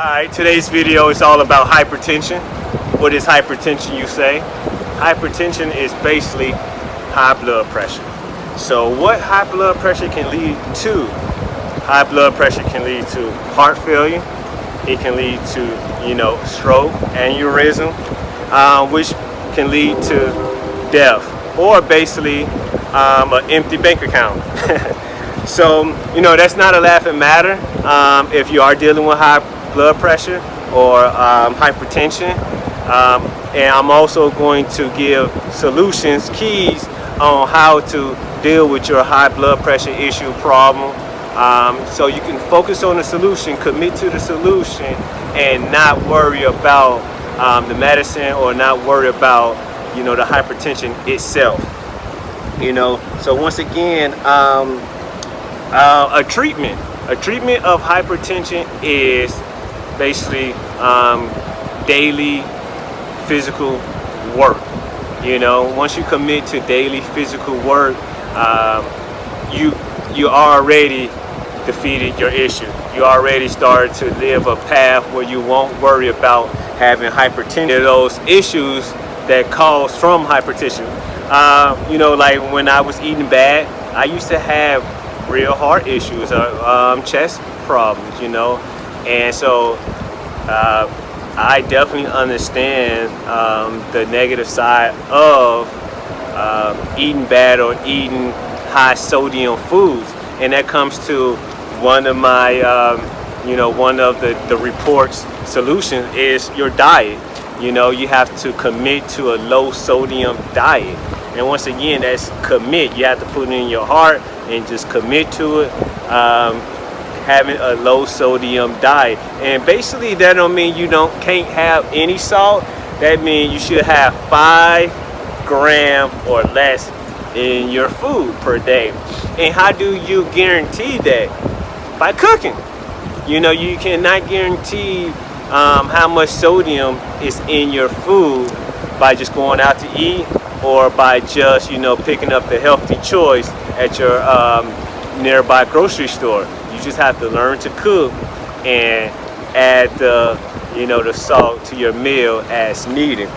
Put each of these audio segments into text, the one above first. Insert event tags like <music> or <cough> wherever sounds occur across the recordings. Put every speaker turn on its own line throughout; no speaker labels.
Alright, today's video is all about hypertension. What is hypertension you say? Hypertension is basically high blood pressure. So what high blood pressure can lead to? High blood pressure can lead to heart failure. It can lead to, you know, stroke, aneurysm, uh, which can lead to death or basically um, an empty bank account. <laughs> so, you know, that's not a laughing matter um, if you are dealing with high blood pressure or um, hypertension. Um, and I'm also going to give solutions, keys on how to deal with your high blood pressure issue problem. Um, so you can focus on the solution, commit to the solution, and not worry about um, the medicine or not worry about, you know, the hypertension itself. You know, so once again, um, uh, a treatment, a treatment of hypertension is basically um, daily physical work. You know, once you commit to daily physical work, um, you you already defeated your issue. You already started to live a path where you won't worry about having hypertension. Those issues that cause from hypertension. Uh, you know, like when I was eating bad, I used to have real heart issues, uh, um, chest problems, you know, and so uh, I definitely understand um, the negative side of uh, eating bad or eating high sodium foods. And that comes to one of my, um, you know, one of the, the reports solutions is your diet. You know, you have to commit to a low sodium diet. And once again, that's commit. You have to put it in your heart and just commit to it. Um, having a low sodium diet. And basically that don't mean you don't can't have any salt. That means you should have five gram or less in your food per day. And how do you guarantee that? By cooking. You know, you cannot guarantee um, how much sodium is in your food by just going out to eat or by just, you know, picking up the healthy choice at your um, nearby grocery store. You just have to learn to cook and add the, you know, the salt to your meal as needed.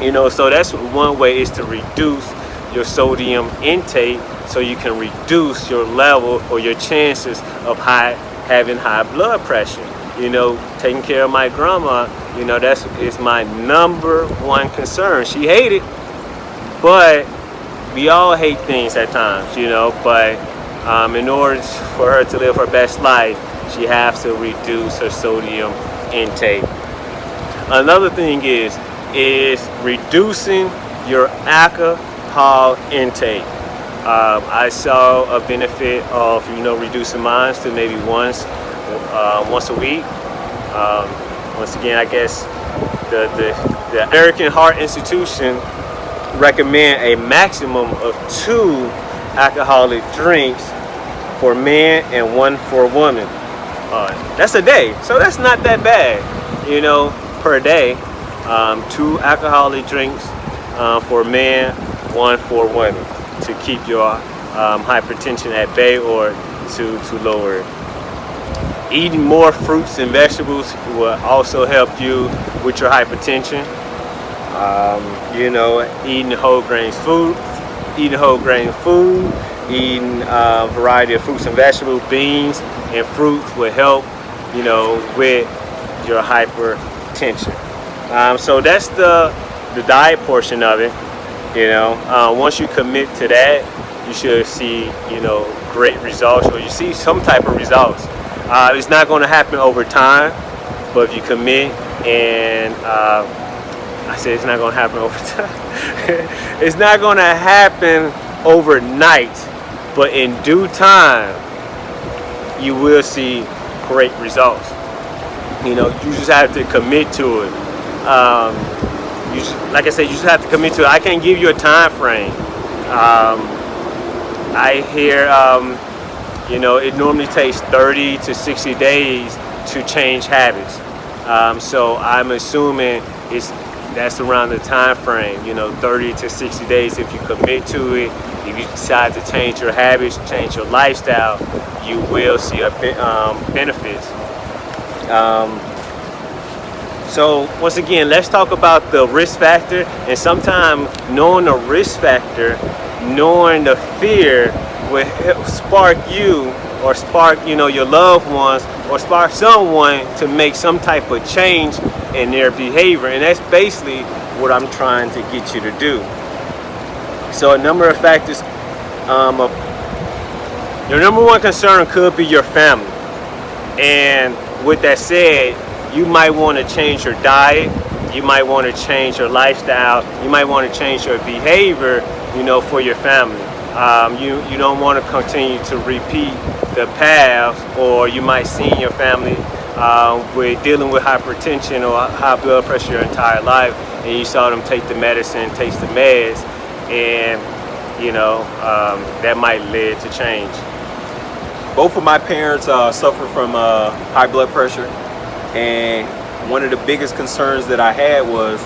You know, so that's one way is to reduce your sodium intake so you can reduce your level or your chances of high having high blood pressure. You know, taking care of my grandma, you know, that's is my number one concern. She hated, but we all hate things at times, you know, but um, in order for her to live her best life, she has to reduce her sodium intake. Another thing is, is reducing your alcohol intake. Um, I saw a benefit of, you know, reducing mine to maybe once, uh, once a week. Um, once again, I guess the, the, the American Heart Institution recommend a maximum of two alcoholic drinks for men and one for women. Uh, that's a day, so that's not that bad, you know, per day. Um, two alcoholic drinks uh, for men, one for women to keep your um, hypertension at bay or to, to lower it. Eating more fruits and vegetables will also help you with your hypertension. Um, you know, eating whole grains food, eating whole grain food, eating a variety of fruits and vegetables, beans and fruits will help, you know, with your hypertension. Um, so that's the, the diet portion of it. You know, uh, once you commit to that, you should see, you know, great results or you see some type of results. Uh, it's not going to happen over time, but if you commit and uh, I said it's not going to happen over <laughs> time. it's not going to happen overnight but in due time you will see great results. You know you just have to commit to it. Um, you just, like I said you just have to commit to it. I can't give you a time frame. Um, I hear um, you know it normally takes 30 to 60 days to change habits. Um, so I'm assuming it's that's around the time frame you know 30 to 60 days if you commit to it if you decide to change your habits change your lifestyle you will see a um, benefits um, So once again, let's talk about the risk factor. And sometimes knowing the risk factor, knowing the fear will spark you or spark you know your loved ones or spark someone to make some type of change in their behavior and that's basically what I'm trying to get you to do. So a number of factors um, your number one concern could be your family. And with that said you might want to change your diet you might want to change your lifestyle you might want to change your behavior you know for your family. Um, you you don't want to continue to repeat the path or you might see your family uh, with dealing with hypertension or high blood pressure your entire life and you saw them take the medicine take the meds and you know um, that might lead to change
both of my parents uh, suffer from uh, high blood pressure and one of the biggest concerns that I had was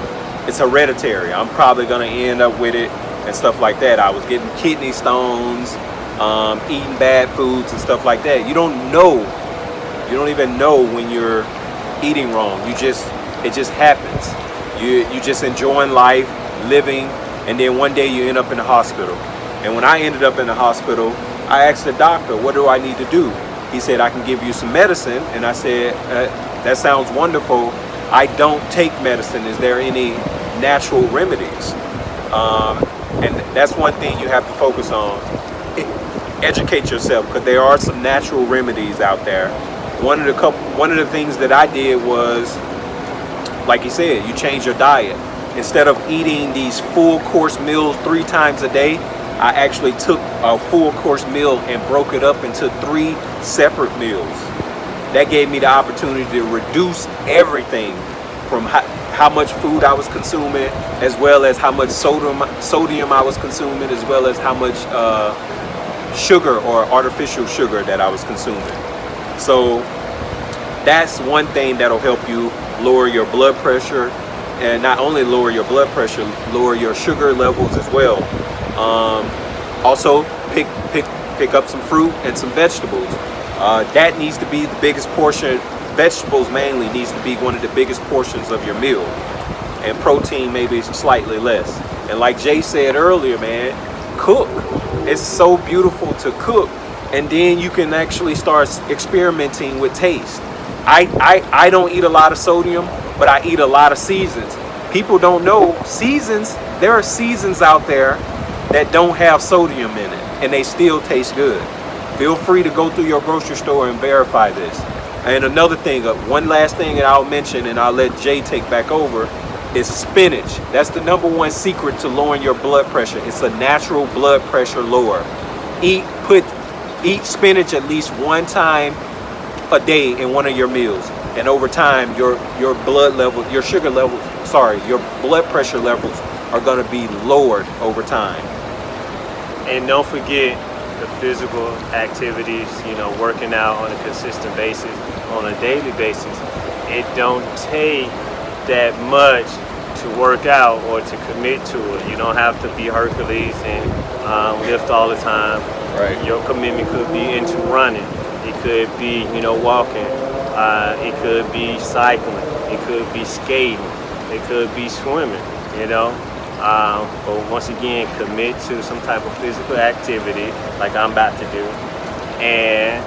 it's hereditary I'm probably gonna end up with it and stuff like that. I was getting kidney stones, um, eating bad foods and stuff like that. You don't know, you don't even know when you're eating wrong. You just, it just happens. You, you just enjoying life, living, and then one day you end up in the hospital. And when I ended up in the hospital, I asked the doctor, what do I need to do? He said, I can give you some medicine. And I said, uh, that sounds wonderful. I don't take medicine. Is there any natural remedies? Um, and that's one thing you have to focus on <laughs> educate yourself because there are some natural remedies out there one of the couple one of the things that I did was like you said you change your diet instead of eating these full course meals three times a day I actually took a full course meal and broke it up into three separate meals that gave me the opportunity to reduce everything from how much food I was consuming, as well as how much sodium sodium I was consuming, as well as how much uh, sugar or artificial sugar that I was consuming. So that's one thing that'll help you lower your blood pressure and not only lower your blood pressure, lower your sugar levels as well. Um, also, pick pick pick up some fruit and some vegetables. Uh, that needs to be the biggest portion vegetables mainly needs to be one of the biggest portions of your meal and protein maybe slightly less and like Jay said earlier man cook it's so beautiful to cook and then you can actually start experimenting with taste I, I I don't eat a lot of sodium but I eat a lot of seasons people don't know seasons there are seasons out there that don't have sodium in it and they still taste good feel free to go through your grocery store and verify this and another thing, uh, one last thing that I'll mention and I'll let Jay take back over is spinach. That's the number one secret to lowering your blood pressure. It's a natural blood pressure lower. Eat, eat spinach at least one time a day in one of your meals. And over time, your, your blood level, your sugar levels, sorry, your blood pressure levels are gonna be lowered over time.
And don't forget, the physical activities, you know, working out on a consistent basis, on a daily basis, it don't take that much to work out or to commit to it. You don't have to be Hercules and um, lift all the time.
Right.
Your commitment could be into running. It could be, you know, walking. Uh, it could be cycling. It could be skating. It could be swimming, you know. Um, but once again, commit to some type of physical activity like I'm about to do, and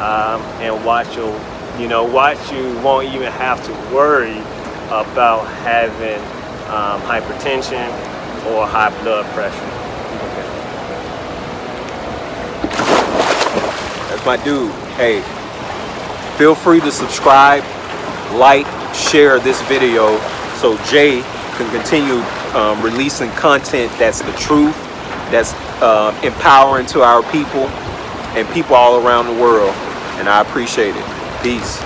um, and watch your, you know, watch you won't even have to worry about having um, hypertension or high blood pressure.
That's my dude. Hey, feel free to subscribe, like, share this video so Jay can continue um, releasing content that's the truth, that's uh, empowering to our people and people all around the world. And I appreciate it. Peace.